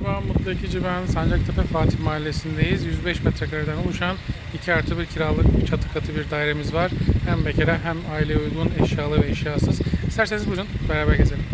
Merhaba, Mutlu Ekici ben. Sancaktepe Fatih Mahallesi'ndeyiz. 105 metrekareden oluşan 2 artı 1 kiralık çatı katı bir dairemiz var. Hem bekara hem aile uygun eşyalı ve eşyasız. İsterseniz buyurun beraber gezelim.